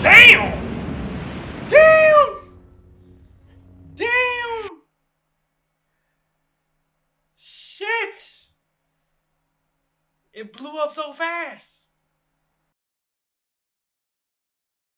Damn! Damn! Damn! Shit! It blew up so fast.